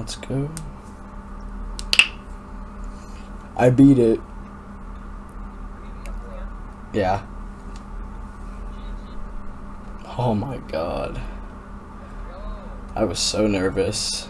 Let's go. I beat it. Yeah. Oh my god. I was so nervous.